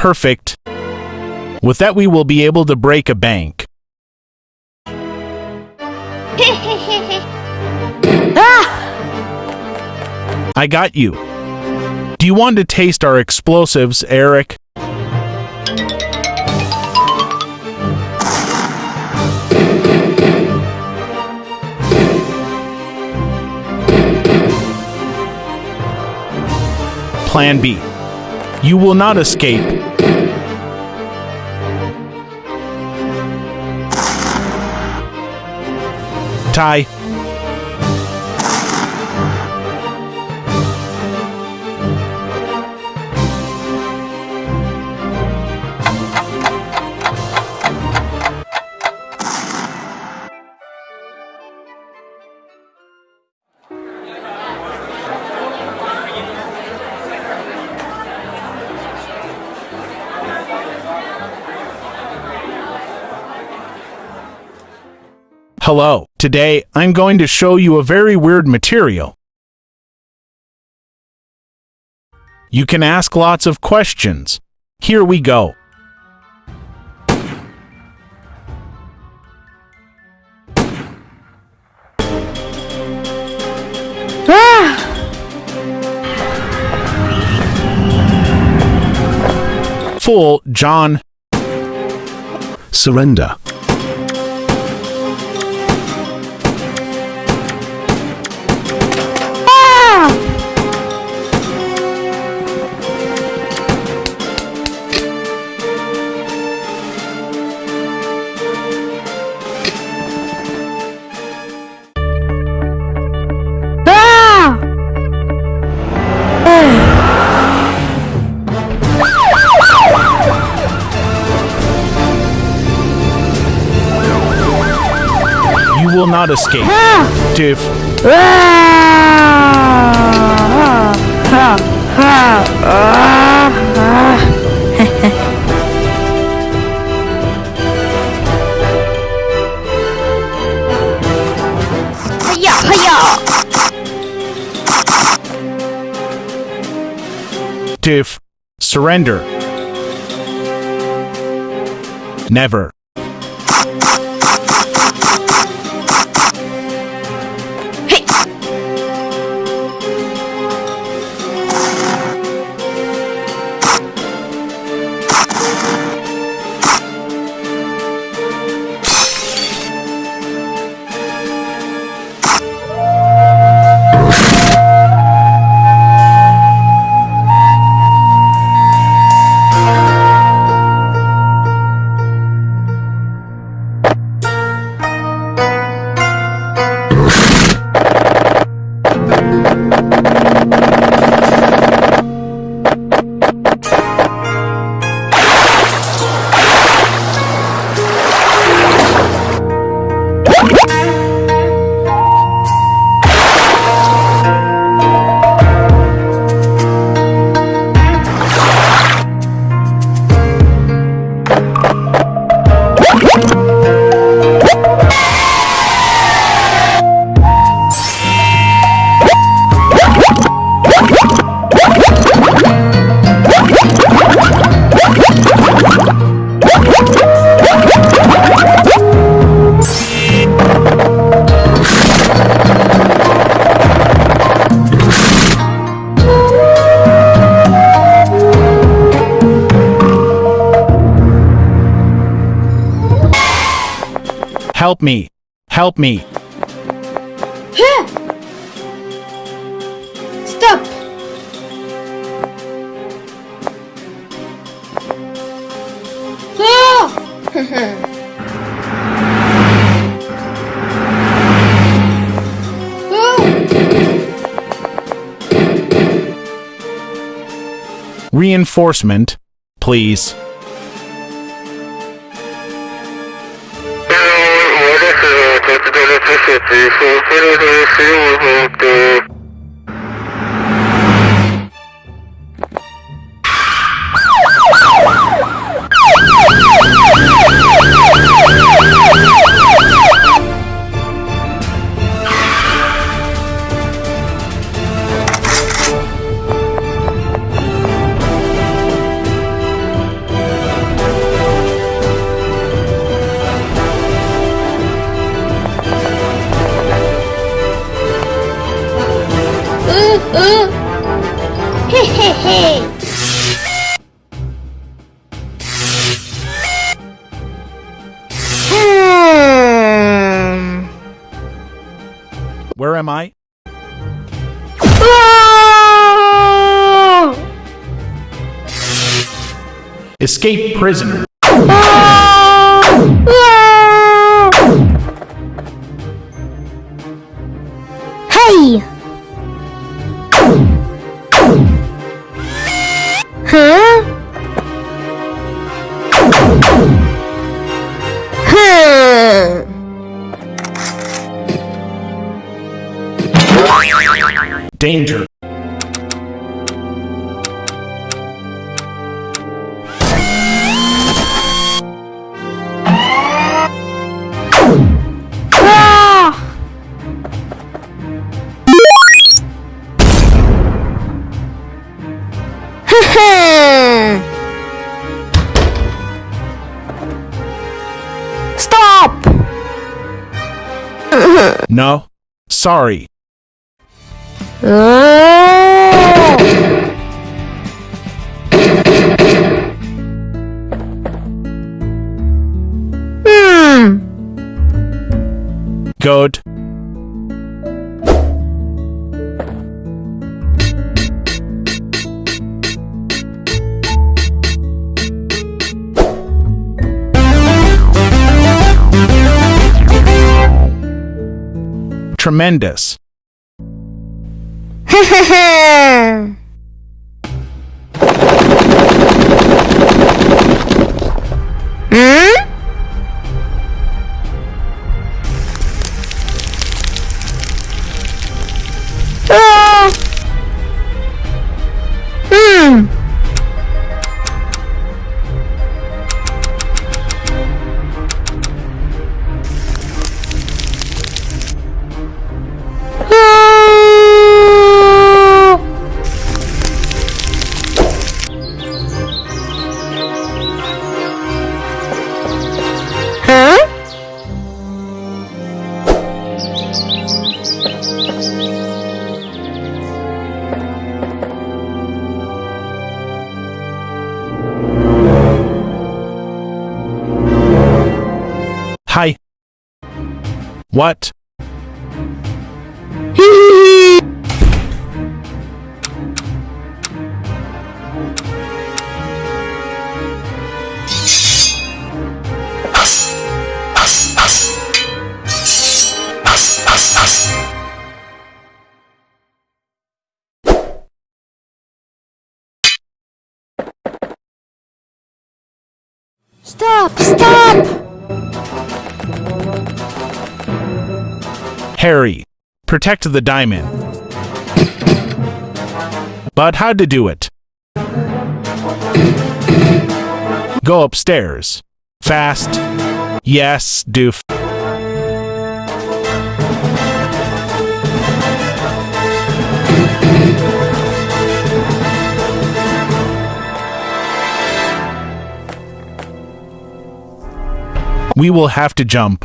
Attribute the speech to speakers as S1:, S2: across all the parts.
S1: Perfect. With that, we will be able to break a bank. ah! I got you. Do you want to taste our explosives, Eric? Plan B. You will not escape. Ty. Hello. Today, I'm going to show you a very weird material. You can ask lots of questions. Here we go. Ah! Fool, John.
S2: Surrender.
S1: Not escape.
S3: Hiya!
S1: Tiff. Surrender. Never. Help me. Help me.
S3: Stop! Ah!
S1: Reinforcement, please. Shit, Where am I? Ah! Escape prisoner. Ah!
S3: Hey! Huh?
S1: No. Sorry.
S3: Oh. Hmm.
S1: Good. Tremendous. Hi. What?
S3: Stop! Stop!
S1: Harry. Protect the diamond. But how to do it? Go upstairs. Fast. Yes, doof. We will have to jump.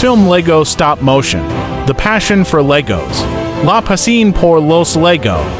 S1: Film Lego Stop Motion. The Passion for Legos. La Pasión por los Lego.